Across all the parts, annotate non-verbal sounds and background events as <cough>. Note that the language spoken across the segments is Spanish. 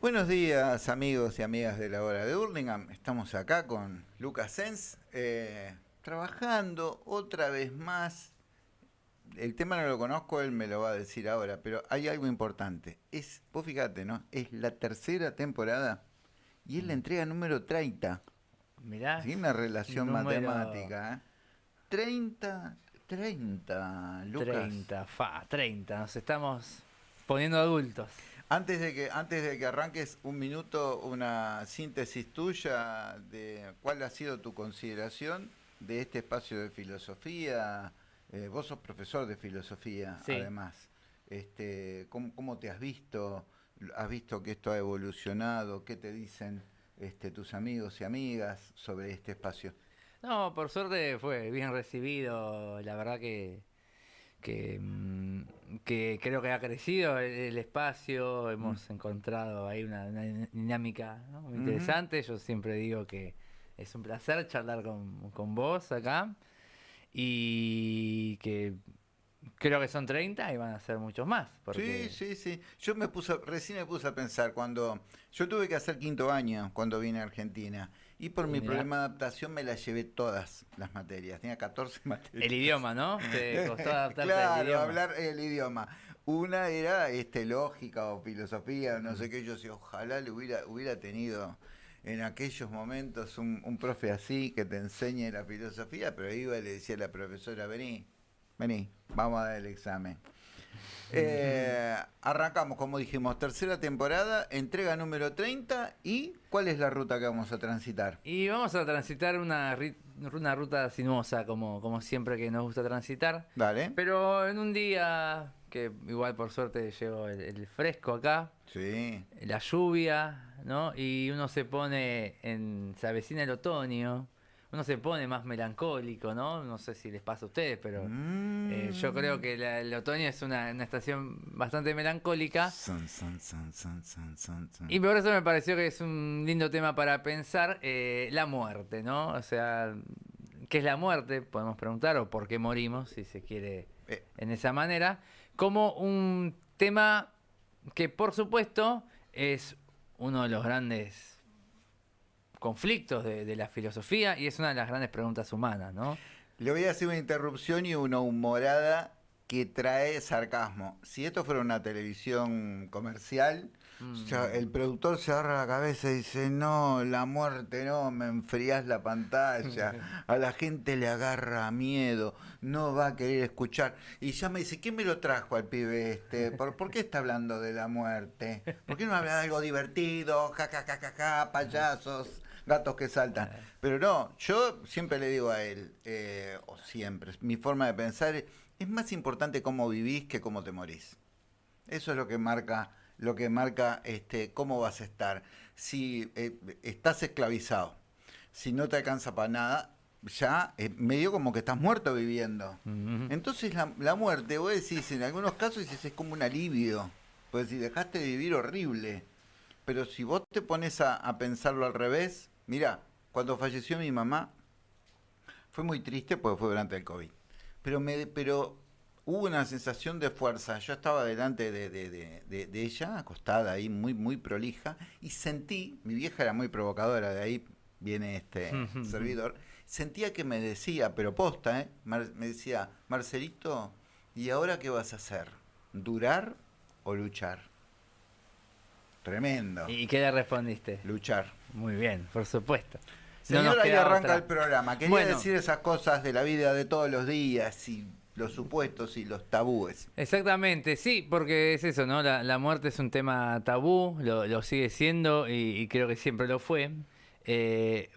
Buenos días amigos y amigas de la hora de Hurlingham. Estamos acá con Lucas Sens, eh, trabajando otra vez más. El tema no lo conozco, él me lo va a decir ahora, pero hay algo importante. Es, vos fíjate, ¿no? Es la tercera temporada y es la entrega número 30. Mirá. Sí, una relación número- matemática. ¿eh? 30, 30, Lucas. 30, fa, 30. Nos estamos poniendo adultos. Antes de que antes de que arranques un minuto una síntesis tuya de cuál ha sido tu consideración de este espacio de filosofía. Eh, vos sos profesor de filosofía, Sí. además. Este, ¿cómo, cómo te has visto? ¿Has visto que esto ha evolucionado? ¿Qué te dicen este, tus amigos y amigas sobre este espacio? No, por suerte fue bien recibido. La verdad que, que, mm, que creo que ha crecido el, el espacio. Hemos encontrado ahí una, una dinámica ¿no? muy interesante. Yo siempre digo que es un placer charlar con, con vos acá. Y que creo que son 30 y van a ser muchos más. Porque... Sí, sí, sí. Yo me puse, recién me puse a pensar cuando yo tuve que hacer quinto año cuando vine a Argentina y por mi problema de adaptación me las llevé todas las materias. Tenía 14 <laughs> materias. El idioma, ¿no? Te costó adaptarte al claro, idioma. hablar el idioma. Una era este lógica o filosofía, no sé qué. Yo decía, ojalá le hubiera, hubiera tenido en aquellos momentos un, un profe así que te enseñe la filosofía, pero iba y le decía a la profesora, vení, vení, vamos a dar el examen. Eh, arrancamos, como dijimos, tercera temporada, entrega número 30 y ¿cuál es la ruta que vamos a transitar? Y vamos a transitar una, una ruta sinuosa, como, como siempre que nos gusta transitar. Dale. Pero en un día que igual por suerte llegó el, el fresco acá, Sí. la lluvia, ¿no? Y uno se pone en. se avecina el otoño, uno se pone más melancólico, ¿no? No sé si les pasa a ustedes, pero eh, yo creo que la- el otoño es una, una estación bastante melancólica. Son, son, son, son, son, son, son. Y por eso me pareció que es un lindo tema para pensar eh, la muerte, ¿no? O sea, ¿qué es la muerte? Podemos preguntar, o por qué morimos, si se quiere Eh, en esa manera, como un tema que por supuesto es uno de los grandes conflictos de, de la filosofía y es una de las grandes preguntas humanas, ¿no? Le voy a hacer una interrupción y una humorada que trae sarcasmo. Si esto fuera una televisión comercial, Mm. o sea, el productor se agarra la cabeza y dice, no, la muerte no, me enfrías la pantalla, <laughs> a la gente le agarra miedo, no va a querer escuchar. Y ya me dice, ¿quién me lo trajo al pibe este? ¿Por, por qué está hablando de la muerte? ¿Por qué no habla de algo divertido? Ja, ja, ja, ja, ja, payasos, gatos que saltan. Pero no, yo siempre le digo a él, eh, o siempre, mi forma de pensar es, es más importante cómo vivís que cómo te morís. Eso es lo que marca, lo que marca este, cómo vas a estar. Si eh, estás esclavizado, si no te alcanza para nada, ya eh, medio como que estás muerto viviendo. Entonces la, la muerte, vos decís, en algunos casos dices, es como un alivio. Pues si dejaste de vivir horrible. Pero si vos te pones a, a pensarlo al revés, mira, cuando falleció mi mamá, fue muy triste porque fue durante el COVID. Pero, me, pero hubo una sensación de fuerza. Yo estaba delante de, de- de- ella, acostada ahí, muy, muy prolija, y sentí, mi vieja era muy provocadora, de ahí viene este <laughs> servidor, sentía que me decía, pero posta, ¿eh? Mar- me decía, Marcelito, ¿y ahora qué vas a hacer? ¿Durar o luchar? Tremendo. ¿Y qué le respondiste? Luchar. Muy bien, por supuesto. Señor, nos ahí arranca otra. el programa. Quería Bueno. decir esas cosas de la vida de todos los días y los supuestos y los tabúes. Exactamente, sí, porque es eso, ¿no? La, la muerte es un tema tabú, lo, lo sigue siendo y, y creo que siempre lo fue. Eh,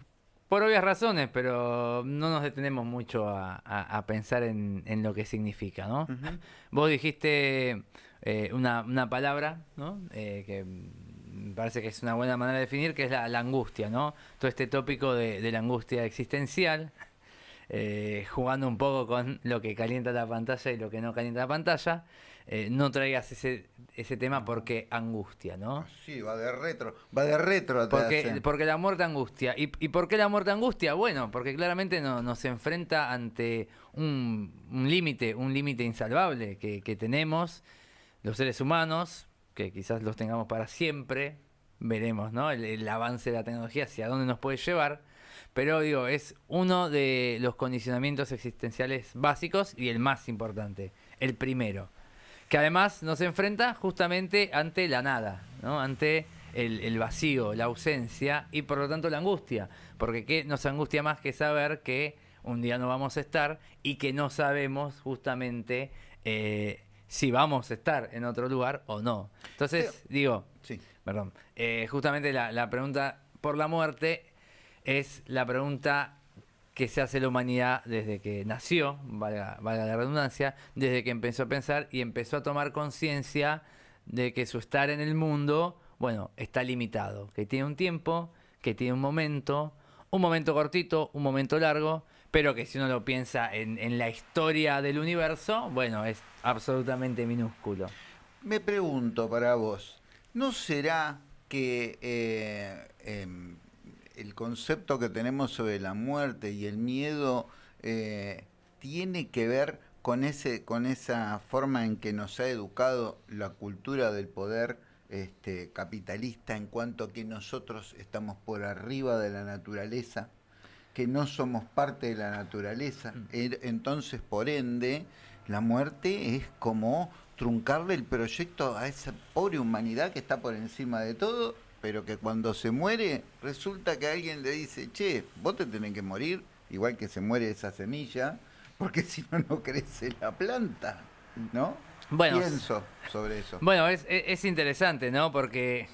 por obvias razones, pero no nos detenemos mucho a, a- a pensar en, en lo que significa, ¿no? Vos dijiste eh, una, una palabra, ¿no? Eh, que me parece que es una buena manera de definir, que es la, la angustia, ¿no? Todo este tópico de, de la angustia existencial, eh, jugando un poco con lo que calienta la pantalla y lo que no calienta la pantalla. Eh, no traigas ese, ese tema porque angustia, ¿no? Ah, Sí, va de retro. Va de retro. Porque, porque la muerte angustia. ¿Y, ¿Y por qué la muerte angustia? Bueno, porque claramente no- nos enfrenta ante un, un límite, un límite insalvable que, que tenemos los seres humanos, que quizás los tengamos para siempre, veremos, ¿no? El, avance de la tecnología, hacia dónde nos puede llevar. Pero digo, es uno de los condicionamientos existenciales básicos y el más importante, el primero. Que además nos enfrenta justamente ante la nada, ¿no? Ante el, el vacío, la ausencia y por lo tanto la angustia. Porque ¿qué nos angustia más que saber que un día no vamos a estar y que no sabemos justamente eh, si vamos a estar en otro lugar o no. Entonces, digo, Sí. perdón, eh, justamente la, la pregunta por la muerte es la pregunta que se hace la humanidad desde que nació, valga, valga la redundancia, desde que empezó a pensar y empezó a tomar conciencia de que su estar en el mundo, bueno, está limitado, que tiene un tiempo, que tiene un momento, un momento cortito, un momento largo, pero que si uno lo piensa en, en la historia del universo, bueno, es absolutamente minúsculo. Me pregunto para vos, ¿no será que eh, em, el concepto que tenemos sobre la muerte y el miedo eh, tiene que ver con ese, con esa forma en que nos ha educado la cultura del poder este, capitalista en cuanto a que nosotros estamos por arriba de la naturaleza, que no somos parte de la naturaleza, Er- entonces por ende la muerte es como truncarle el proyecto a esa pobre humanidad que está por encima de todo, pero que cuando se muere resulta que alguien le dice, che, vos te tenés que morir, igual que se muere esa semilla, porque <laughs> si no, no crece la planta, ¿no? Bueno, Pienso sobre eso. Bueno, es, es- es interesante, ¿no? Porque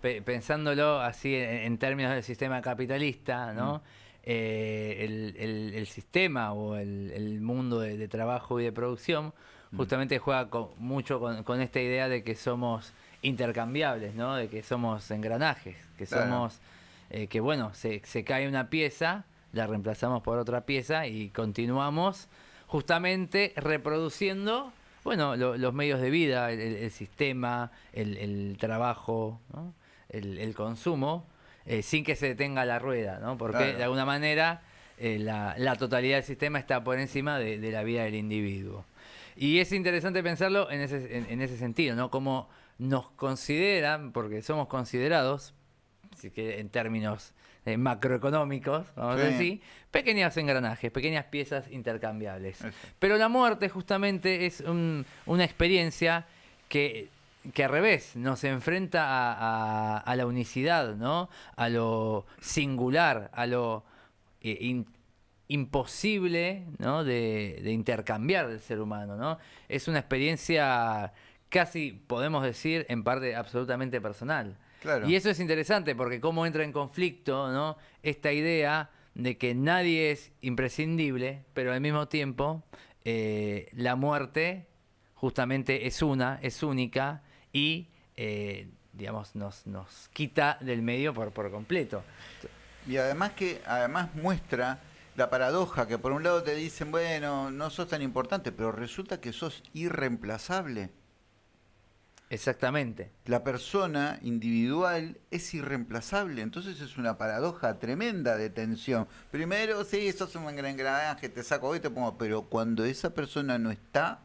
pe- pensándolo así en, en términos del sistema capitalista, ¿no? Eh, el, el- el sistema o el, el mundo de, de trabajo y de producción justamente juega con- mucho con, con esta idea de que somos intercambiables, ¿no? De que somos engranajes, que Claro. somos, eh, que bueno, se, se cae una pieza, la reemplazamos por otra pieza y continuamos justamente reproduciendo, bueno, lo- los medios de vida, el, el- sistema, el, el trabajo, ¿no? el, el consumo, eh, sin que se detenga la rueda, ¿no? Porque Claro. de alguna manera eh, la, la totalidad del sistema está por encima de, de la vida del individuo. Y es interesante pensarlo en ese, en, en ese sentido, ¿no? Como nos consideran, porque somos considerados, si que en términos eh, macroeconómicos, vamos a decir, pequeños engranajes, pequeñas piezas intercambiables. Eso. Pero la muerte justamente es un- una experiencia que, que al revés nos enfrenta a, a- a la unicidad, ¿no? A lo singular, a lo eh, in- imposible, ¿no? De, de intercambiar del ser humano, ¿no? Es una experiencia casi, podemos decir, en parte absolutamente personal. Claro. Y eso es interesante porque cómo entra en conflicto, ¿no? Esta idea de que nadie es imprescindible, pero al mismo tiempo eh, la muerte justamente es una, es única y, eh, digamos, nos, nos quita del medio por, por completo. Y además que además muestra la paradoja que por un lado te dicen, bueno, no sos tan importante, pero resulta que sos irreemplazable. Exactamente. La persona individual es irreemplazable, entonces es una paradoja tremenda de tensión. Primero, sí, sos un gran engranaje, te saco hoy, te pongo, pero cuando esa persona no está,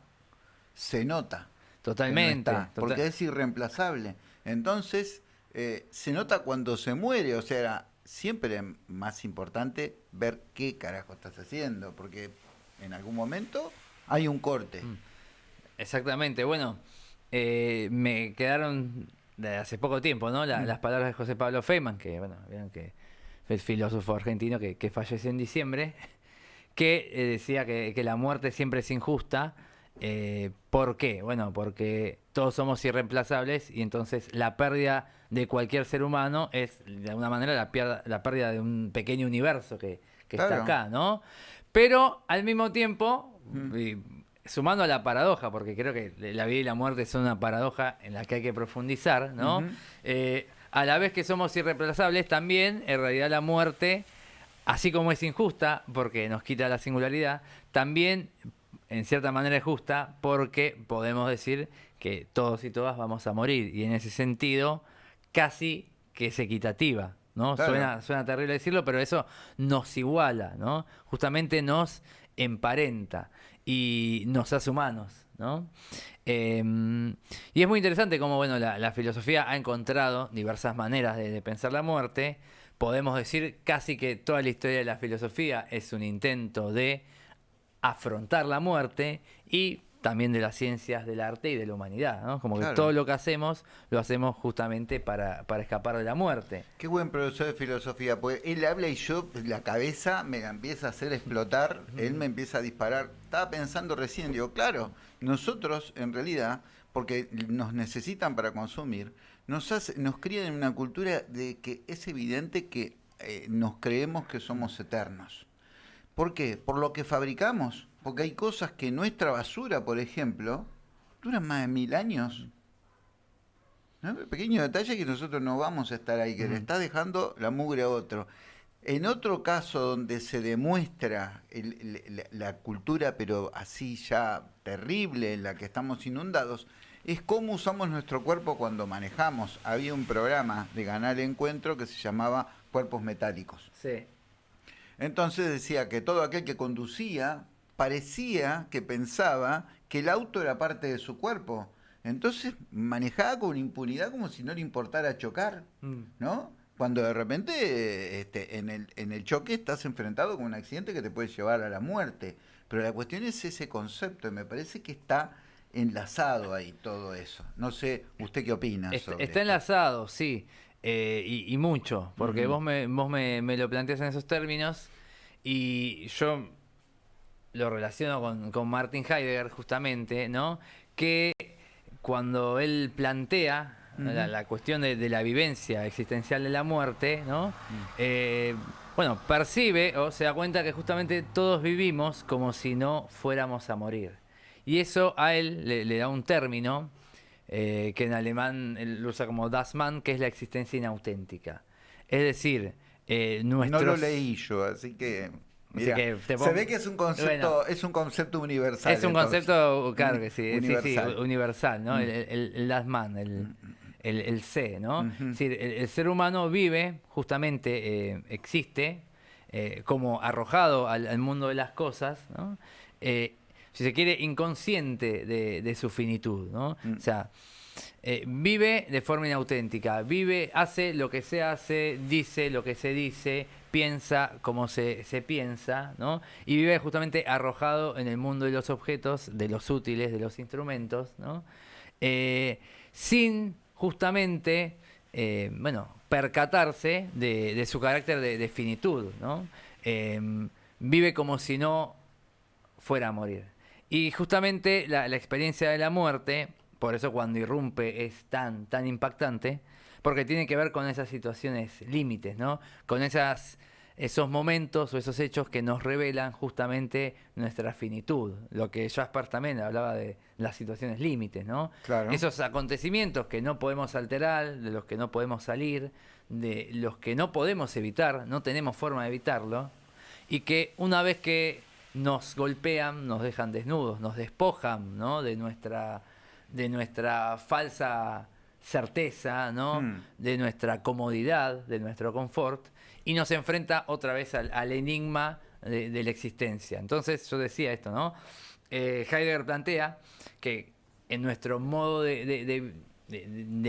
se nota. No Totalmente. está, tota- porque es irreemplazable. Entonces, eh, se nota cuando se muere, o sea, era siempre más importante ver qué carajo estás haciendo, porque en algún momento hay un corte. Mm. Exactamente. Bueno, eh, me quedaron de hace poco tiempo, ¿no? La- Mm. Las palabras de José Pablo Feynman, que, bueno, vieron que fue el filósofo argentino que, que falleció en diciembre, <laughs> que eh, decía que, que la muerte siempre es injusta. Eh, ¿Por qué? Bueno, porque todos somos irreemplazables y entonces la pérdida de cualquier ser humano es de alguna manera la, pierda- la pérdida de un pequeño universo que, que está acá, ¿no? Pero al mismo tiempo, Mm. y sumando a la paradoja, porque creo que la vida y la muerte son una paradoja en la que hay que profundizar, ¿no? Eh, a la vez que somos irreemplazables, también en realidad la muerte, así como es injusta, porque nos quita la singularidad, también en cierta manera es justa, porque podemos decir que todos y todas vamos a morir, y en ese sentido casi que es equitativa. ¿no? Claro. Suena, suena terrible decirlo, pero eso nos iguala, ¿no? Justamente nos emparenta y nos hace humanos. ¿no? Em, y es muy interesante cómo bueno, la, filosofía ha encontrado diversas maneras de, pensar la muerte. Podemos decir casi que toda la historia de la filosofía es un intento de afrontar la muerte y también de las ciencias del arte y de la humanidad, ¿no? Como que todo lo que hacemos lo hacemos justamente para, escapar de la muerte. Qué buen profesor de filosofía, pues él habla y yo, la cabeza me empieza a hacer explotar, él me empieza a disparar. Estaba pensando recién, digo, claro, nosotros en realidad, porque nos necesitan para consumir, nos, hace, nos crían en una cultura de que es evidente que eh, nos creemos que somos eternos. ¿Por qué? Por lo que fabricamos porque hay cosas que nuestra basura, por ejemplo, duran más de mil años. ¿No? Pequeño detalle que nosotros no vamos a estar ahí, que le está dejando la mugre a otro. En otro caso donde se demuestra la, cultura, pero así ya terrible, en la que estamos inundados, es cómo usamos nuestro cuerpo cuando manejamos. Había un programa de Ganar Encuentro que se llamaba Cuerpos Metálicos. Sí. Entonces decía que todo aquel que conducía parecía que pensaba que el auto era parte de su cuerpo. Entonces manejaba con impunidad como si no le importara chocar, mm. ¿no? Cuando de repente este, en, el, en el choque estás enfrentado con un accidente que te puede llevar a la muerte. Pero la cuestión es ese concepto y me parece que está enlazado ahí todo eso. No sé, ¿usted qué opina? Está, está enlazado, sí, eh, y, mucho, porque vos, me, vos me, me lo planteas en esos términos y yo lo relaciono con, con Martin Heidegger justamente, ¿no? Que cuando él plantea la, cuestión de, la vivencia existencial de la muerte, ¿no? Eh, bueno, percibe o se da cuenta que justamente todos vivimos como si no fuéramos a morir. Y eso a él le, da un término eh, que en alemán lo usa como Das Mann, que es la existencia inauténtica. Es decir, eh, nuestros... No lo leí yo, así que se ve que es un concepto, es un concepto universal. Es un concepto, claro que sí, universal, universal ¿no? Mm. El, el, el last man, el, mm, mm, el, C, ¿no? el, ser humano vive, justamente eh, existe, eh, como arrojado al, mundo de las cosas, ¿no? Eh, si se quiere, inconsciente de, de su finitud, ¿no? O sea, vive de forma inauténtica, vive, hace lo que se hace, dice lo que se dice, piensa como se, piensa, ¿no? Y vive justamente arrojado en el mundo de los objetos, de los útiles, de los instrumentos, ¿no? Eh, sin justamente, eh, bueno, percatarse de, su carácter de, finitud, ¿no? Vive como si no fuera a morir. Y justamente la, la, experiencia de la muerte, por eso cuando irrumpe es tan, tan impactante, porque tiene que ver con esas situaciones límites, ¿no? Con esas, esos momentos o esos hechos que nos revelan justamente nuestra finitud. Lo que Jasper también hablaba de las situaciones límites, ¿no? Claro. Esos acontecimientos que no podemos alterar, de los que no podemos salir, de los que no podemos evitar, no tenemos forma de evitarlo, y que una vez que nos golpean, nos dejan desnudos, nos despojan, ¿no? De nuestra, de nuestra falsa certeza, ¿no? Hmm. De nuestra comodidad, de nuestro confort, y nos enfrenta otra vez al, enigma de, la existencia. Entonces, yo decía esto, ¿no? Eh, Heidegger plantea que en nuestro modo de,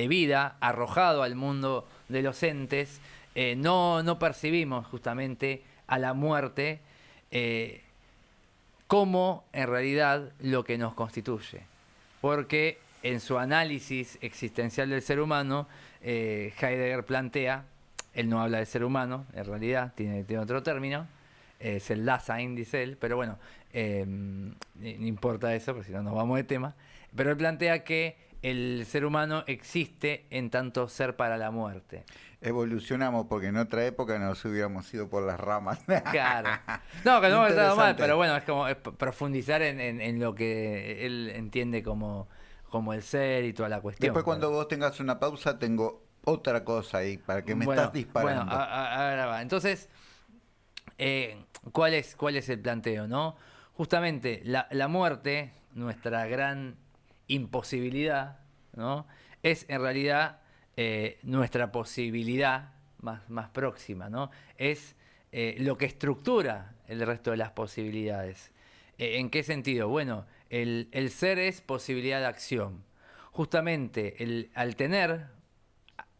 vida, arrojado al mundo de los entes, eh, no, no, percibimos justamente a la muerte eh, como en realidad lo que nos constituye. Porque en su análisis existencial del ser humano, eh, Heidegger plantea, él no habla de ser humano, en realidad tiene, otro término, es el Dasein, dice él, pero bueno, eh, no importa eso, porque si no nos vamos de tema, pero él plantea que el ser humano existe en tanto ser para la muerte. Evolucionamos porque en otra época nos hubiéramos ido por las ramas. Claro. <laughs> No, que no hemos estado mal, pero bueno, es como profundizar en, lo que él entiende como como el ser y toda la cuestión. Después cuando vos tengas una pausa tengo otra cosa ahí para que me estás disparando. Bueno, ahora va. Entonces, eh, ¿cuál, es, ¿cuál es el planteo? no Justamente la, la muerte, nuestra gran imposibilidad, ¿no? es en realidad eh, nuestra posibilidad más, más próxima, ¿no? es eh, lo que estructura el resto de las posibilidades. ¿En qué sentido? Bueno, el, el ser es posibilidad de acción. Justamente el, al tener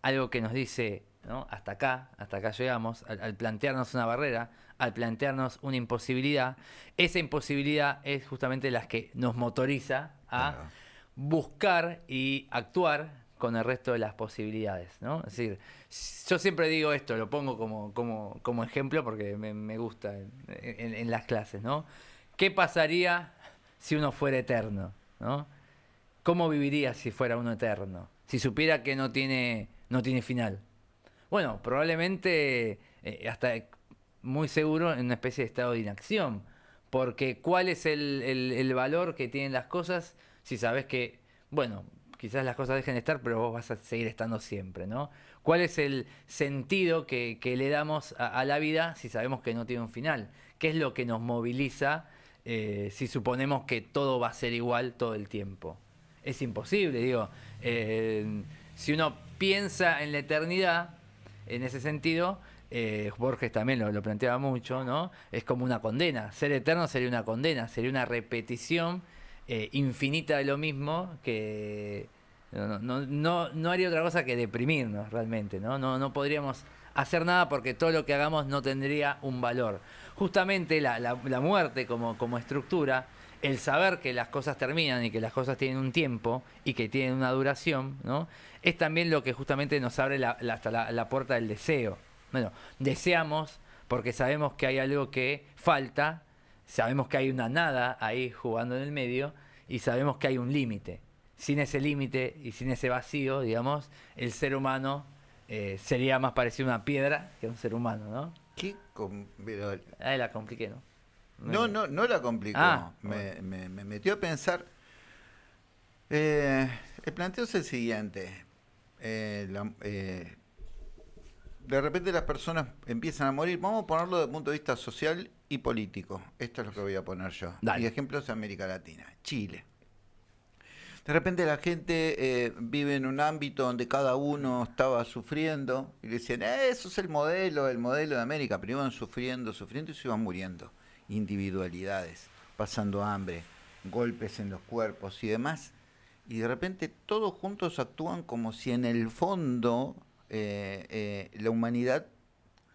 algo que nos dice, ¿no? hasta acá, hasta acá llegamos, al, al plantearnos una barrera, al plantearnos una imposibilidad, esa imposibilidad es justamente la que nos motoriza a Claro. buscar y actuar con el resto de las posibilidades, ¿no? Es decir, yo siempre digo esto, lo pongo como, como, ejemplo porque me, gusta en, las clases, ¿no? ¿Qué pasaría si uno fuera eterno, ¿no? ¿Cómo viviría si fuera uno eterno? Si supiera que no tiene, no tiene final. Bueno, probablemente eh, hasta muy seguro en una especie de estado de inacción. Porque ¿cuál es el, el- el valor que tienen las cosas si sabes que, bueno, quizás las cosas dejen de estar, pero vos vas a seguir estando siempre, ¿no? ¿Cuál es el sentido que, le damos a, a la vida si sabemos que no tiene un final? ¿Qué es lo que nos moviliza eh, si suponemos que todo va a ser igual todo el tiempo? Es imposible, digo. eh, si uno piensa en la eternidad, en ese sentido, eh, Borges también lo, lo planteaba mucho, ¿no? Es como una condena. Ser eterno sería una condena, sería una repetición eh, infinita de lo mismo que no, no, no, no haría otra cosa que deprimirnos realmente, ¿no? No, no podríamos hacer nada porque todo lo que hagamos no tendría un valor. Justamente la, la- la muerte como, como estructura, el saber que las cosas terminan y que las cosas tienen un tiempo y que tienen una duración, ¿no? Es también lo que justamente nos abre la- la- hasta la, la puerta del deseo. Bueno, deseamos porque sabemos que hay algo que falta, sabemos que hay una nada ahí jugando en el medio y sabemos que hay un límite. Sin ese límite y sin ese vacío, digamos, el ser humano eh, sería más parecido a una piedra que a un ser humano, ¿no? ¿Qué Ahí la compliqué, ¿no? No, no, no la complicó. Ah, me, me- me metió a pensar. Eh, el planteo es el siguiente. Eh, la- eh, de repente las personas empiezan a morir. Vamos a ponerlo desde el punto de vista social y político. Esto es lo que voy a poner yo. Dale. Y ejemplos de América Latina. Chile. De repente la gente eh, vive en un ámbito donde cada uno estaba sufriendo y le decían, "Eh, eso es el modelo, el modelo de América, pero iban sufriendo, sufriendo y se iban muriendo. Individualidades, pasando hambre, golpes en los cuerpos y demás. Y de repente todos juntos actúan como si en el fondo eh, la humanidad,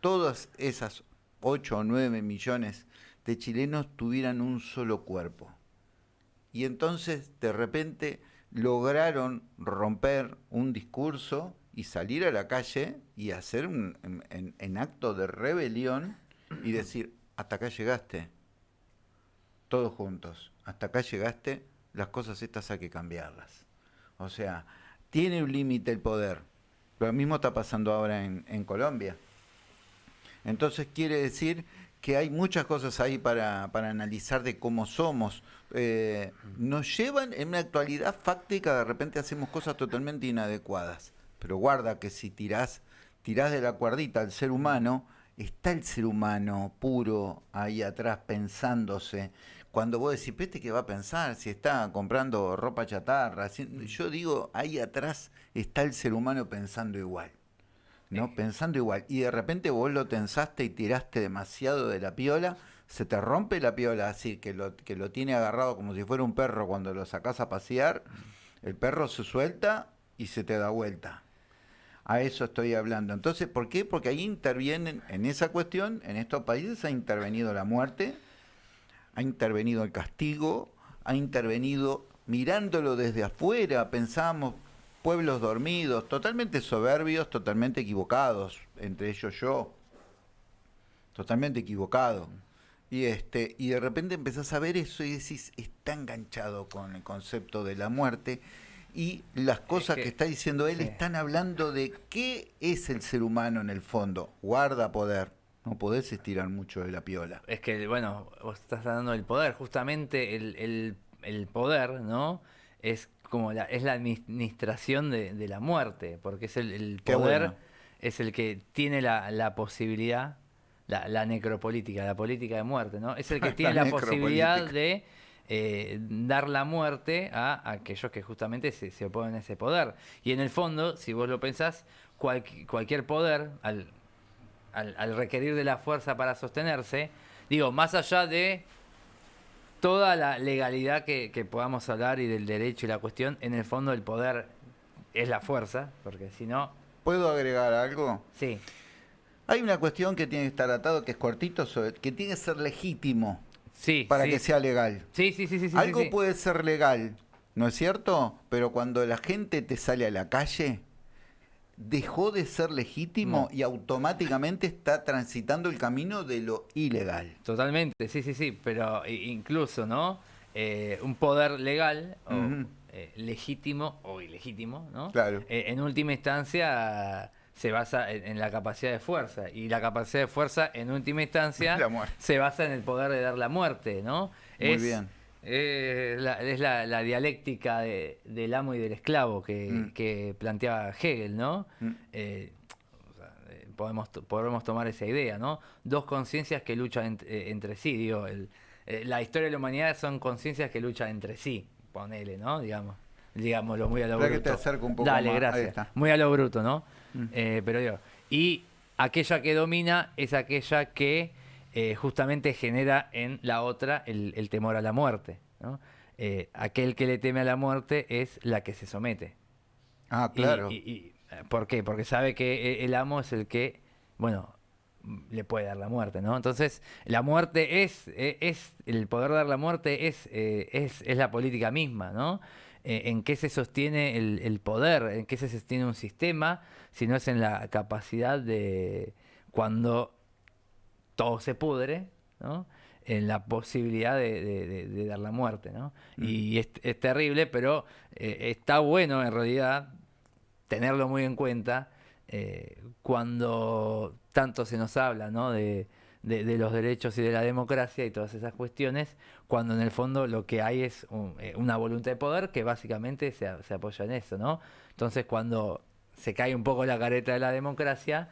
todas esas 8 o 9 millones de chilenos tuvieran un solo cuerpo. Y entonces de repente lograron romper un discurso y salir a la calle y hacer un en, en- acto de rebelión y decir, hasta acá llegaste, todos juntos, hasta acá llegaste, las cosas estas hay que cambiarlas. O sea, tiene un límite el poder. Lo mismo está pasando ahora en, en Colombia. Entonces quiere decir que hay muchas cosas ahí para, para analizar de cómo somos. Eh, nos llevan en una actualidad fáctica, de repente hacemos cosas totalmente inadecuadas. Pero guarda que si tirás, tirás de la cuerdita al ser humano, está el ser humano puro ahí atrás pensándose. Cuando vos decís, ¿peste que va a pensar? Si está comprando ropa chatarra. si- yo digo, ahí atrás está el ser humano pensando igual. ¿No? Pensando igual. Y de repente vos lo tensaste y tiraste demasiado de la piola, se te rompe la piola así, que lo, que lo tiene agarrado como si fuera un perro cuando lo sacás a pasear, el perro se suelta y se te da vuelta. A eso estoy hablando. Entonces, ¿por qué? Porque ahí intervienen, en esa cuestión, en estos países ha intervenido la muerte, ha intervenido el castigo, ha intervenido mirándolo desde afuera, pensamos pueblos dormidos, totalmente soberbios, totalmente equivocados, entre ellos yo, totalmente equivocado. Y este, y de repente empezás a ver eso y decís, está enganchado con el concepto de la muerte. Y las cosas que- que, está diciendo él sí. están hablando de qué es el ser humano en el fondo. Guarda poder. No podés estirar mucho de la piola. Es que, bueno, vos estás hablando del poder. Justamente el, el- el poder, ¿no? Es como la, es la administración de, de la muerte, porque es el, poder, bueno. es el que tiene la, la posibilidad, la, la necropolítica, la política de muerte, ¿no? Es el que <laughs> tiene la, posibilidad de eh, dar la muerte a aquellos que justamente se, se oponen a ese poder. Y en el fondo, si vos lo pensás, cualqui- cualquier poder, al, al, al requerir de la fuerza para sostenerse, digo, más allá de toda la legalidad que, que podamos hablar y del derecho y la cuestión, en el fondo el poder es la fuerza, porque si no... ¿Puedo agregar algo? Sí. Hay una cuestión que tiene que estar atado, que es cortito, sobre- que tiene que ser legítimo Sí, para sí. que sea legal. Sí, sí, sí, sí. sí, Algo sí. puede ser legal, ¿no es cierto? Pero cuando la gente te sale a la calle, dejó de ser legítimo No. y automáticamente está transitando el camino de lo ilegal. Totalmente, sí, sí, sí, pero incluso, ¿no? Eh, un poder legal, o, eh, legítimo o ilegítimo, ¿no? Claro. Eh, en última instancia se basa en, en la capacidad de fuerza y la capacidad de fuerza en última instancia <laughs> se basa en el poder de dar la muerte, ¿no? Muy es, bien. Eh, la, es la, la dialéctica de- del amo y del esclavo que, Mm. que planteaba Hegel, ¿no? Mm. Eh, o sea, eh, podemos, podemos tomar esa idea, ¿no? Dos conciencias que luchan ent- eh, entre sí, digo, el- la historia de la humanidad son conciencias que luchan entre sí, ponele, ¿no? Digamos, digámoslo muy a lo Espera que bruto. te acerco un poco Dale, más. Ahí gracias. está. Muy a lo bruto, ¿no? Mm. Pero digo, y aquella que domina es aquella que eh, justamente genera en la otra el, el temor a la muerte, ¿no? Eh, aquel que le teme a la muerte es la que se somete. Ah, claro. Y, y, eh, ¿Por qué? Porque sabe que e- el amo es el que, bueno, le puede dar la muerte, ¿no? Entonces, la muerte es, e- es el poder dar la muerte es, eh, es, es la política misma, ¿no? Eh, ¿En qué se sostiene el, el poder? ¿En qué se sostiene un sistema? Si no es en la capacidad de, cuando todo se pudre, ¿no? En la posibilidad de, de- de- de dar la muerte, ¿no? Y es, es terrible, pero eh, está bueno en realidad tenerlo muy en cuenta eh, cuando tanto se nos habla, ¿no? De, los derechos y de la democracia y todas esas cuestiones, cuando en el fondo lo que hay es un- eh, una voluntad de poder que básicamente se, a- se apoya en eso, ¿no? Entonces cuando se cae un poco la careta de la democracia,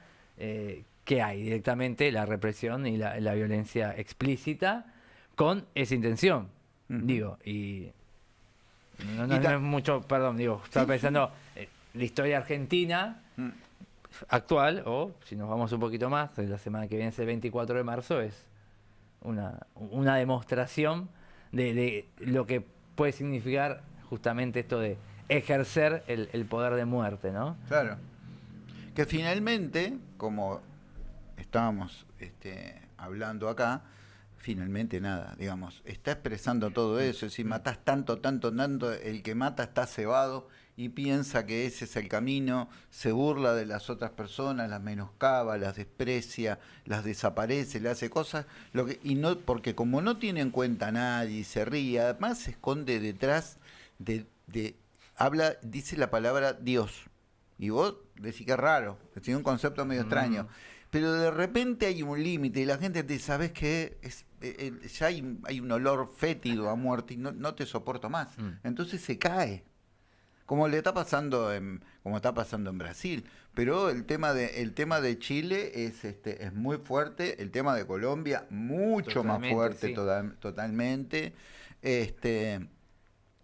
¿qué hay? Directamente la represión y la, la violencia explícita con esa intención, digo, y no, no- Y ta- no es mucho, perdón, digo, estaba Sí, pensando, eh, la historia argentina Mm. actual, o si nos vamos un poquito más, la semana que viene es el 24 de marzo, es una, una demostración de, de lo que puede significar justamente esto de ejercer el, el poder de muerte, ¿no? Claro. Que finalmente, como estábamos este, hablando acá, finalmente nada, digamos, está expresando todo eso. Si matas tanto, tanto, tanto, el que mata está cebado y piensa que ese es el camino, se burla de las otras personas, las menoscaba, las desprecia, las desaparece, le hace cosas, lo que, y no, porque como no tiene en cuenta a nadie se ríe, además se esconde detrás de, de habla, dice la palabra Dios. Y vos decís que es raro, tiene un concepto medio extraño. Pero de repente hay un límite y la gente te dice, ¿sabes qué? Es, eh, eh, ya hay, hay un olor fétido a muerte y no, no te soporto más. Mm. Entonces se cae. Como le está pasando en, como está pasando en Brasil. Pero el tema de, el tema de Chile es este, es muy fuerte, el tema de Colombia, mucho más fuerte sí. total- totalmente. Este,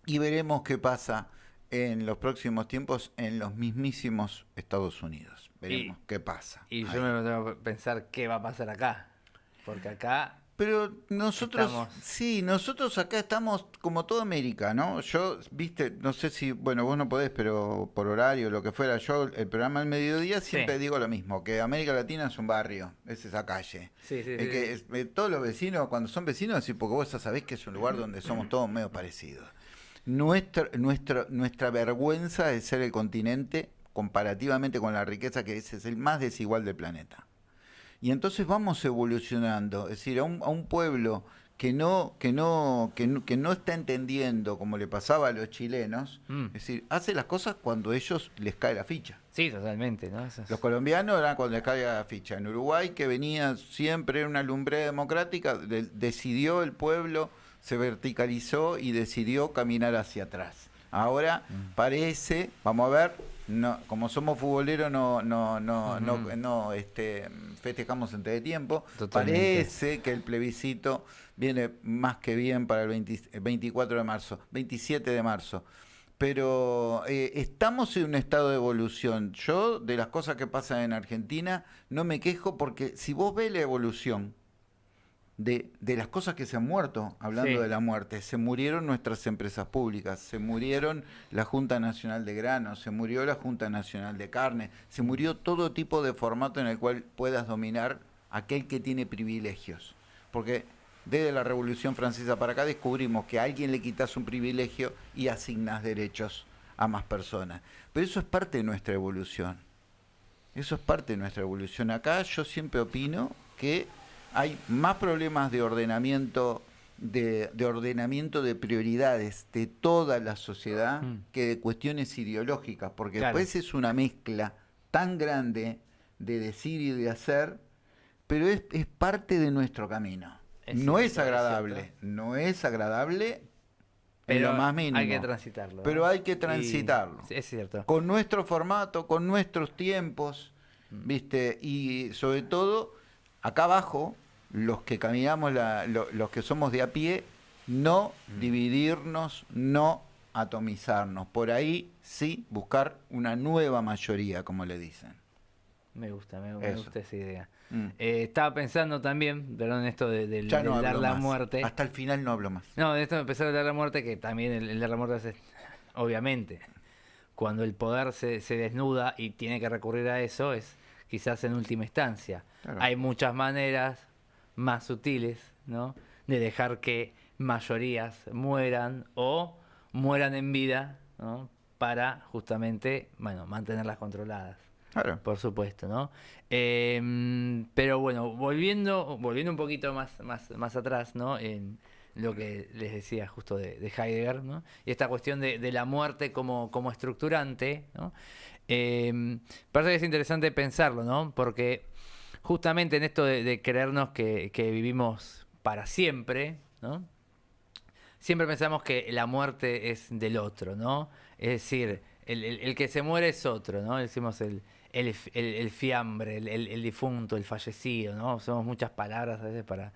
y veremos qué pasa en los próximos tiempos en los mismísimos Estados Unidos. Veremos qué pasa. Y ahí. yo me tengo que pensar qué va a pasar acá. Porque acá Pero nosotros, Estamos- sí, nosotros acá estamos como toda América, ¿no? Yo, viste, no sé si, bueno, vos no podés, pero por horario, lo que fuera, yo el programa al mediodía siempre Sí. digo lo mismo, que América Latina es un barrio, es esa calle. Sí, sí, Es que es- eh, todos los vecinos, cuando son vecinos, sí, porque vos ya sabés que es un lugar donde somos todos medio parecidos. Nuestra, nuestra, nuestra vergüenza de ser el continente, comparativamente con la riqueza que es, es el más desigual del planeta. Y entonces vamos evolucionando, es decir, a un, a un pueblo que no, que, no, que, no, que no está entendiendo, como le pasaba a los chilenos, Mm. es decir, hace las cosas cuando ellos les cae la ficha. Sí, totalmente, ¿no? Eso es- Los colombianos eran cuando les caía la ficha. En Uruguay, que venía siempre una lumbre democrática, de- decidió el pueblo, se verticalizó y decidió caminar hacia atrás. Ahora Mm. parece, vamos a ver, no, como somos futboleros no, no, no, no, no, este, festejamos antes de tiempo. Totalmente. Parece que el plebiscito viene más que bien para el 20 el 24 de marzo, 27 de marzo pero eh, estamos en un estado de evolución. Yo, de las cosas que pasan en Argentina, no me quejo porque si vos ves la evolución de, de las cosas que se han muerto, hablando Sí. de la muerte. Se murieron nuestras empresas públicas, se murieron la Junta Nacional de Granos, se murió la Junta Nacional de Carne, se murió todo tipo de formato en el cual puedas dominar aquel que tiene privilegios. Porque desde la Revolución Francesa para acá descubrimos que a alguien le quitas un privilegio y asignas derechos a más personas. Pero eso es parte de nuestra evolución. Eso es parte de nuestra evolución. Acá yo siempre opino que hay más problemas de ordenamiento de, de ordenamiento de prioridades de toda la sociedad Mm. que de cuestiones ideológicas, porque Claro. después es una mezcla tan grande de decir y de hacer, pero es, es parte de nuestro camino. Es no cierto, es agradable, no es agradable en Pero lo más mínimo. hay que transitarlo. Pero hay que Y- transitarlo es cierto. con nuestro formato, con nuestros tiempos, Mm. ¿viste? Y sobre todo, acá abajo, los que caminamos, la- lo- los que somos de a pie, no Mm. dividirnos, no atomizarnos. Por ahí sí buscar una nueva mayoría, como le dicen. Me gusta, me, me gusta esa idea. Mm. Eh, estaba pensando también, perdón, esto de, del- no dar la más. muerte. Hasta el final no hablo más. No, de esto de empezar a dar la muerte, que también el, el dar la muerte es, <laughs> obviamente, cuando el poder se, se desnuda y tiene que recurrir a eso, es quizás en última instancia. Claro. Hay muchas maneras más sutiles, ¿no? De dejar que mayorías mueran o mueran en vida, ¿no? Para justamente, bueno, mantenerlas controladas. Claro. Por supuesto, ¿no? Eh, pero bueno, volviendo, volviendo un poquito más, más, más atrás, ¿no? En lo que les decía justo de, de Heidegger, ¿no? Y esta cuestión de, de la muerte como, como estructurante, ¿no? Eh, parece que es interesante pensarlo, ¿no? Porque justamente en esto de, creernos que, vivimos para siempre, ¿no? siempre pensamos que la muerte es del otro, ¿no? Es decir, el, que se muere es otro, ¿no? Decimos el, el, fiambre, el difunto, el fallecido, ¿no? Usamos muchas palabras a veces para,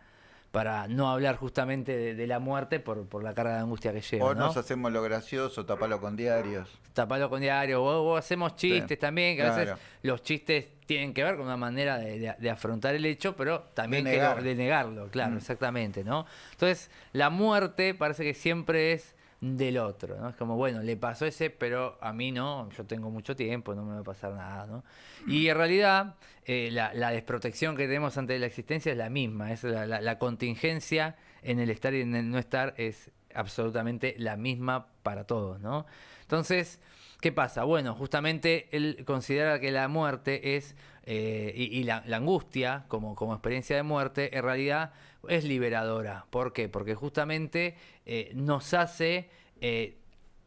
para no hablar justamente de, de la muerte por, por la carga de angustia que lleva, O ¿no? nos hacemos lo gracioso, tapalo con diarios. tapalo con diario, o, o hacemos chistes Sí, también, que a veces los chistes tienen que ver con una manera de, de- de afrontar el hecho, pero también negar. de negarlo, claro, Mm. exactamente, ¿no? Entonces, la muerte parece que siempre es del otro, ¿no? Es como, bueno, le pasó ese, pero a mí no, yo tengo mucho tiempo, no me va a pasar nada, ¿no? Y en realidad, eh, la, la desprotección que tenemos ante la existencia es la misma, es la, la- la contingencia en el estar y en el no estar es absolutamente la misma para todos, ¿no? Entonces, ¿qué pasa? Bueno, justamente él considera que la muerte es, eh, y, la, angustia como, como experiencia de muerte, en realidad es liberadora. ¿Por qué? Porque justamente eh, nos hace eh,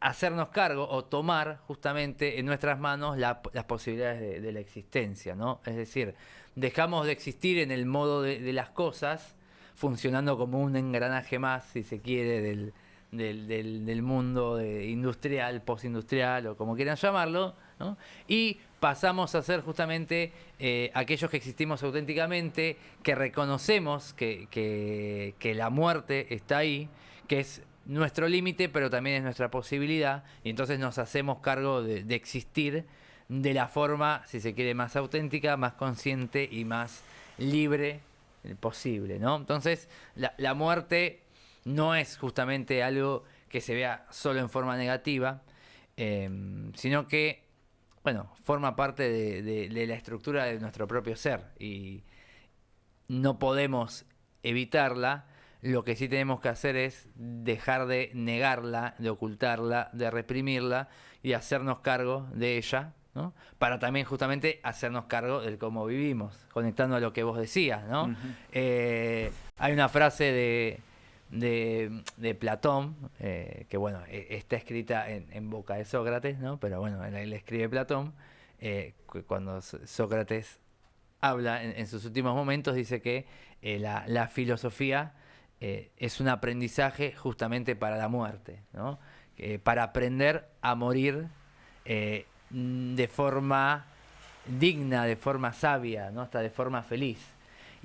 hacernos cargo o tomar justamente en nuestras manos la- las posibilidades de, la existencia, ¿no? Es decir, dejamos de existir en el modo de las cosas, funcionando como un engranaje más, si se quiere, del, del, del- del mundo industrial, postindustrial o como quieran llamarlo, ¿no? y pasamos a ser justamente eh, aquellos que existimos auténticamente, que reconocemos que, que- la muerte está ahí, que es nuestro límite, pero también es nuestra posibilidad, y entonces nos hacemos cargo de, existir de la forma, si se quiere, más auténtica, más consciente y más libre eh, posible, ¿no? Entonces, la muerte no es justamente algo que se vea solo en forma negativa, eh, sino que, bueno, forma parte de, de- de la estructura de nuestro propio ser y no podemos evitarla. Lo que sí tenemos que hacer es dejar de negarla, de ocultarla, de reprimirla y hacernos cargo de ella, ¿no? Para también justamente hacernos cargo del cómo vivimos, conectando a lo que vos decías, ¿no? Eh, hay una frase de, de, de Platón, eh, que bueno, e- está escrita en, en boca de Sócrates, ¿no? Pero bueno, él, escribe Platón, eh, cu- cuando Sócrates habla en, sus últimos momentos, dice que eh, la, la filosofía es un aprendizaje justamente para la muerte, ¿no? Para aprender a morir de forma digna, de forma sabia, ¿no? hasta de forma feliz.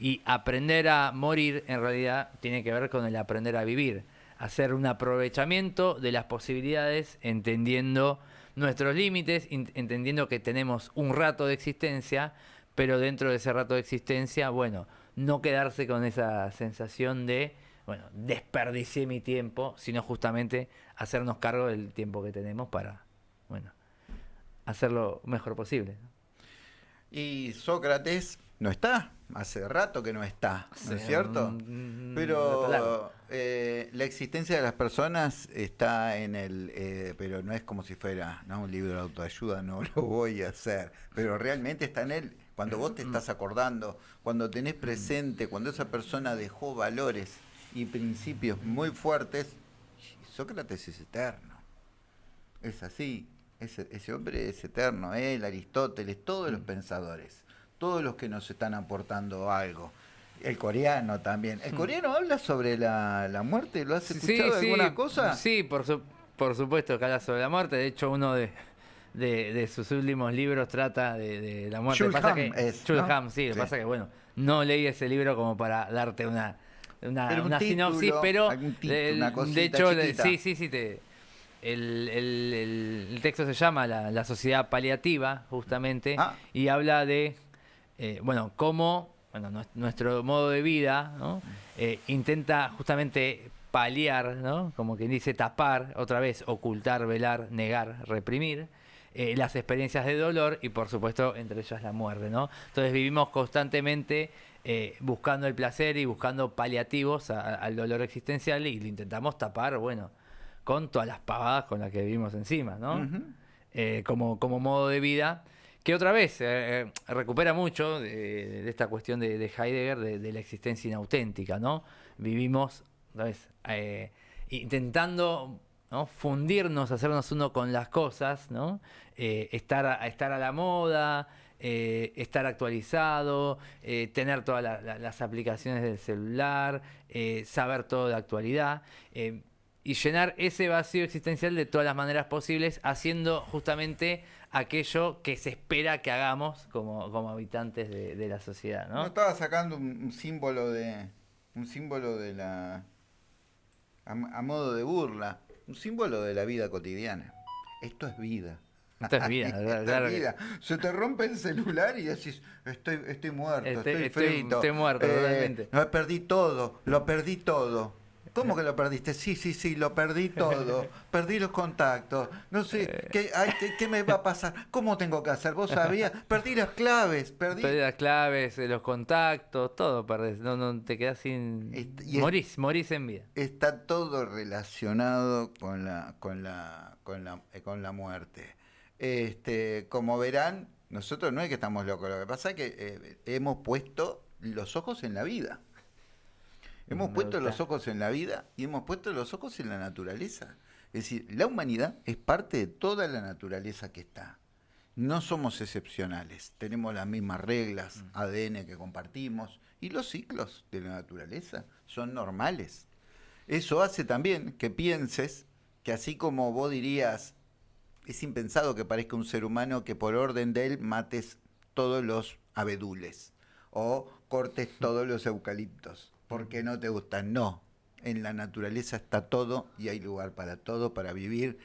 Y aprender a morir en realidad tiene que ver con el aprender a vivir, hacer un aprovechamiento de las posibilidades, entendiendo nuestros límites, entendiendo que tenemos un rato de existencia, pero dentro de ese rato de existencia, bueno, no quedarse con esa sensación de, bueno, desperdicié mi tiempo, sino justamente hacernos cargo del tiempo que tenemos para, bueno, hacerlo mejor posible. Y Sócrates no está, hace rato que no está, ¿no es cierto? pero eh, la existencia de las personas está en el, eh, pero no es como si fuera ¿no? un libro de autoayuda, no <laughs> lo voy a hacer, pero realmente está en él. Cuando vos te estás acordando, cuando tenés presente, cuando esa persona dejó valores y principios muy fuertes, Sócrates es eterno. Es así, ese, ese hombre es eterno, él, Aristóteles, todos los mm. pensadores todos los que nos están aportando algo. El coreano también. ¿El hmm. coreano habla sobre la, muerte? ¿Lo has escuchado sí, alguna cosa? Sí, por, por supuesto que habla sobre la muerte. De hecho, uno de, de, sus últimos libros trata de, la muerte. pasa que, es, sí, Lo pasa que, bueno, no leí ese libro como para darte una, una, sinopsis, pero de, hecho, sí, sí, sí, te, el, el, texto se llama La, la Sociedad Paliativa, justamente, ah. y habla de eh, bueno, cómo bueno, nuestro modo de vida eh, intenta justamente paliar, ¿no? como quien dice tapar, otra vez, ocultar, velar, negar, reprimir. Eh, las experiencias de dolor y por supuesto entre ellas la muerte, ¿no? Entonces vivimos constantemente buscando el placer y buscando paliativos al dolor existencial y lo intentamos tapar, bueno, con todas las pavadas con las que vivimos encima, ¿no? como, como modo de vida que otra vez eh, eh, recupera mucho de, esta cuestión de, Heidegger, de, la existencia inauténtica, ¿no? Vivimos, vez, eh, intentando fundirnos, hacernos uno con las cosas, ¿no? estar, a, estar a la moda, estar actualizado, tener todas las aplicaciones del celular, saber todo de actualidad y llenar ese vacío existencial de todas las maneras posibles, haciendo justamente aquello que se espera que hagamos como, como habitantes de, la sociedad, ¿no? estaba sacando un, símbolo de un símbolo de la a, modo de burla, un símbolo de la vida cotidiana. Esto es vida. Esto es vida, <laughs> Esto es vida. Se te rompe el celular y decís, estoy, estoy muerto, estoy, frito. Estoy, muerto, eh, No, perdí todo, lo perdí todo. ¿Cómo que lo perdiste? Sí, sí, sí, lo perdí <laughs> todo. Perdí los contactos. No sé, eh. ¿qué, ¿qué, me va a pasar? ¿Cómo tengo que hacer? ¿Vos sabías? Perdí las claves. Perdí, las claves, eh, los contactos, todo perdés. No, no te quedas sin... morís, morís en vida. Está todo relacionado con la, con la, con la, eh, con la muerte. Este, como verán, nosotros no es que estamos locos. Lo que pasa es que hemos puesto los ojos en la vida. Hemos puesto los ojos en la vida y hemos puesto los ojos en la naturaleza. Es decir, la humanidad es parte de toda la naturaleza que está. No somos excepcionales, tenemos las mismas reglas, mm. ADN que compartimos y los ciclos de la naturaleza son normales. Eso hace también que pienses que así como vos dirías, es impensado que parezca un ser humano que por orden de él mates todos los abedules o cortes todos los eucaliptos porque no te gustan. No, en la naturaleza está todo y hay lugar para todo, para vivir.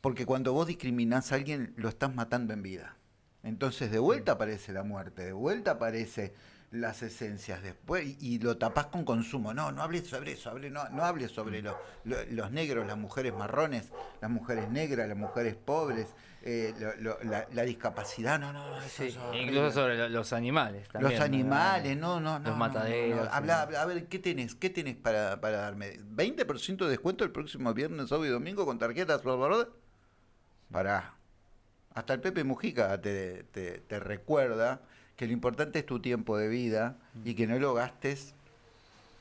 Porque cuando vos discriminás a alguien, lo estás matando en vida. Entonces de vuelta aparece la muerte, de vuelta aparece las esencias después y, lo tapás con consumo. No, no hables sobre eso, no, no hables sobre los negros, las mujeres marrones, las mujeres negras, las mujeres pobres, eh, la, discapacidad, no, no, eso, Incluso sobre los animales. También, los animales, no, no, no. Los mataderos. Habla, a ver, ¿qué tenés? ¿Qué tenés para, para darme? ¿20% de descuento el próximo viernes, sábado y domingo con tarjetas? Pará. Hasta el Pepe Mujica te, te, recuerda que lo importante es tu tiempo de vida y que no lo gastes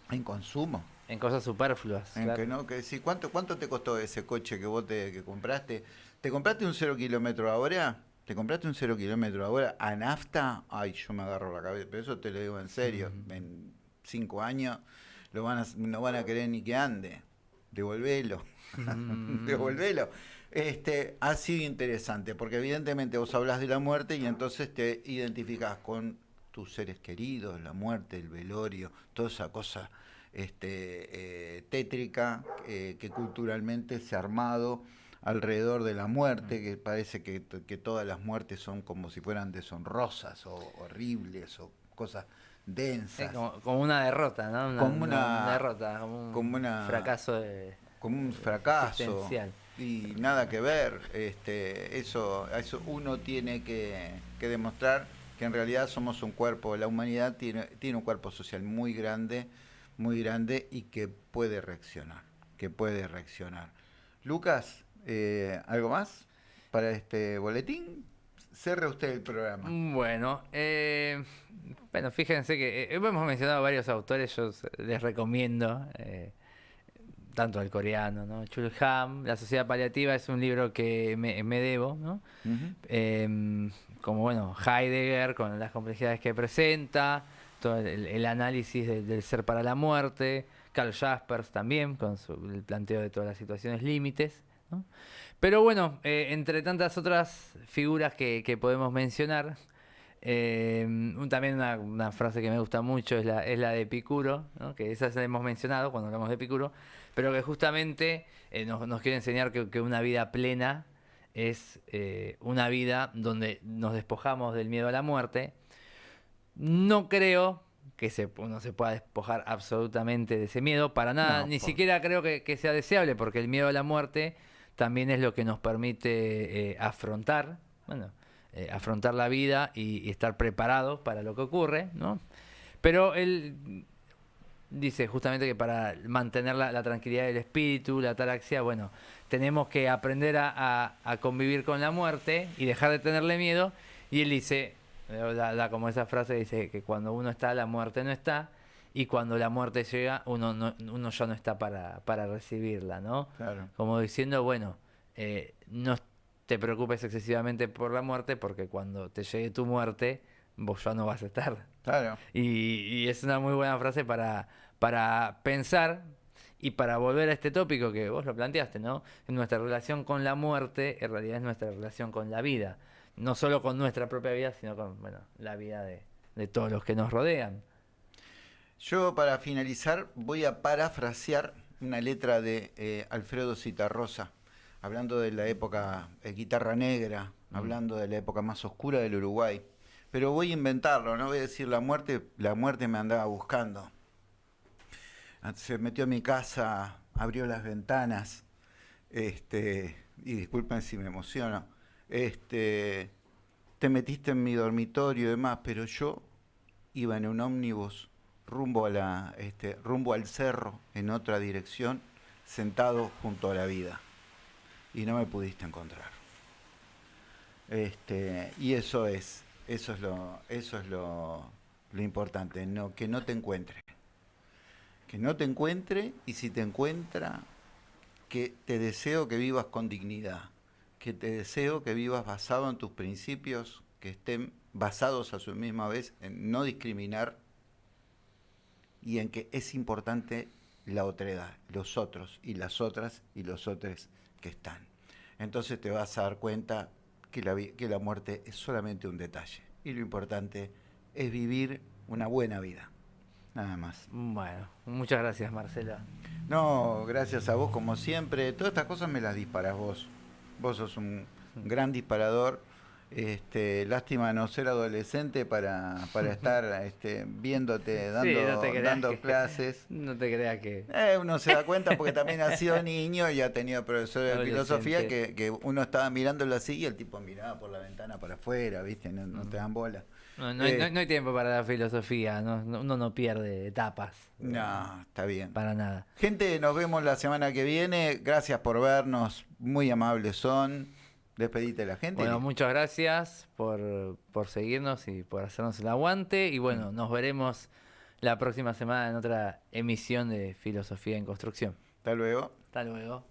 en consumo. En cosas superfluas. En que no, que ¿cuánto, ¿Cuánto te costó ese coche que vos te que compraste? ¿Te compraste un cero kilómetro ahora? ¿Te compraste un cero kilómetro ahora a nafta? Ay, yo me agarro la cabeza. Pero eso te lo digo en serio. En cinco años lo van a, no van a querer ni que ande. Devolvelo. <laughs> Devolvelo. Este, ha sido interesante, porque evidentemente vos hablas de la muerte y entonces te identificas con tus seres queridos, la muerte, el velorio, toda esa cosa este, eh, tétrica eh, que culturalmente se ha armado alrededor de la muerte, que parece que, todas las muertes son como si fueran deshonrosas o horribles o cosas densas. como, una derrota, ¿no? como una, derrota, como un fracaso de, como un fracaso y nada que ver. Este, eso, eso uno tiene que, demostrar que en realidad somos un cuerpo, la humanidad tiene, tiene un cuerpo social muy grande, muy grande y que puede reaccionar, que puede reaccionar. Lucas, eh, ¿algo más para este boletín? Cerre usted el programa. Bueno, eh, bueno, fíjense que eh, hemos mencionado varios autores, yo les recomiendo, tanto al coreano, ¿no? Chulham, La Sociedad Paliativa es un libro que me, debo, ¿no? como bueno, Heidegger con las complejidades que presenta, todo el, análisis del ser para la muerte, Carl Jaspers también, con el planteo de todas las situaciones límites. Pero bueno, eh, entre tantas otras figuras que, podemos mencionar, eh, también una, frase que me gusta mucho es la, es la de Epicuro, que esa la hemos mencionado cuando hablamos de Epicuro, pero que justamente eh, nos, quiere enseñar que una vida plena es eh, una vida donde nos despojamos del miedo a la muerte. No creo que se, uno se pueda despojar absolutamente de ese miedo, para nada, ni siquiera creo que, sea deseable, porque el miedo a la muerte también es lo que nos permite eh, afrontar, bueno, afrontar la vida y, estar preparados para lo que ocurre, ¿no? Pero él dice justamente que para mantener la, la tranquilidad del espíritu, la ataraxia, bueno, tenemos que aprender a, convivir con la muerte y dejar de tenerle miedo. Y él dice, da, como esa frase, dice que cuando uno está, la muerte no está. Y cuando la muerte llega, uno, no, uno ya no está para, para recibirla, ¿no? Como diciendo, bueno, eh, no te preocupes excesivamente por la muerte porque cuando te llegue tu muerte, vos ya no vas a estar. Claro. Y, y es una muy buena frase para, para pensar y para volver a este tópico que vos lo planteaste, ¿no? Nuestra relación con la muerte en realidad es nuestra relación con la vida. No solo con nuestra propia vida, sino con bueno, la vida de, todos los que nos rodean. Yo para finalizar voy a parafrasear una letra de eh, Alfredo Citarrosa, hablando de la época de guitarra negra, mm. hablando de la época más oscura del Uruguay. Pero voy a inventarlo, no voy a decir la muerte, la muerte me andaba buscando se metió a mi casa, abrió las ventanas, este, y disculpen si me emociono, este, te metiste en mi dormitorio y demás, pero yo iba en un ómnibus rumbo, a la, este, rumbo al cerro, en otra dirección, sentado junto a la vida. Y no me pudiste encontrar. Este, y eso es, eso es lo, eso es lo, lo importante, no, que no te encuentre que no te encuentre y si te encuentra, que te deseo que vivas con dignidad, que te deseo que vivas basado en tus principios, que estén basados a su misma vez en no discriminar y en que es importante la otredad, los otros y las otras y los otros que están. Entonces te vas a dar cuenta que la, que la muerte es solamente un detalle y lo importante es vivir una buena vida nada más. Bueno, muchas gracias Marcela. No, gracias a vos como siempre. Todas estas cosas me las disparas vos. Vos sos un gran disparador. Este, lástima no ser adolescente para, para estar este, viéndote dando, dando <laughs> clases. No te creas que. Eh, uno se da cuenta porque también ha sido <laughs> niño y ha tenido profesor de filosofía que, que, uno estaba mirándolo así y el tipo miraba por la ventana para afuera, ¿viste? No, no te dan bola. No, hay, tiempo para la filosofía, uno no pierde etapas. No, está bien. Para nada. Gente, nos vemos la semana que viene. Gracias por vernos, muy amables son. Despedite la gente. Bueno, muchas gracias por, por seguirnos y por hacernos el aguante. Y bueno, nos veremos la próxima semana en otra emisión de Filosofía en Construcción. Hasta luego. Hasta luego.